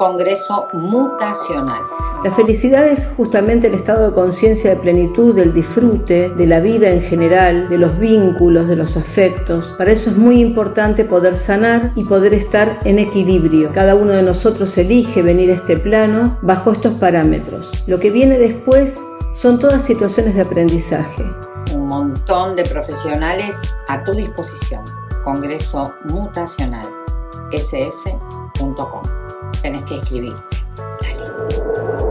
Congreso Mutacional. La felicidad es justamente el estado de conciencia de plenitud, del disfrute, de la vida en general, de los vínculos, de los afectos. Para eso es muy importante poder sanar y poder estar en equilibrio. Cada uno de nosotros elige venir a este plano bajo estos parámetros. Lo que viene después son todas situaciones de aprendizaje. Un montón de profesionales a tu disposición. Congreso Mutacional. sf.com. Tenés que escribir. Dale.